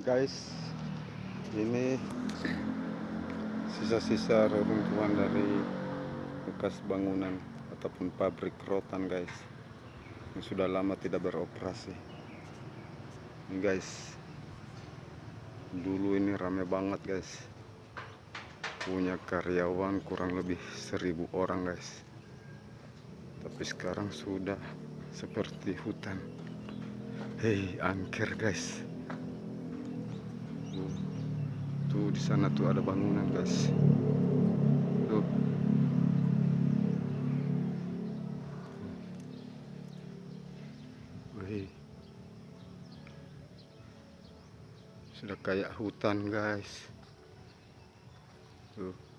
guys ini sisa-sisa reruntuhan dari bekas bangunan ataupun pabrik rotan guys yang sudah lama tidak beroperasi. Ini guys dulu ini rame banget guys. Punya karyawan kurang lebih seribu orang guys. Tapi sekarang sudah seperti hutan. Hei angker guys di sana tuh ada bangunan guys. Tuh. Sudah kayak hutan guys. Tuh.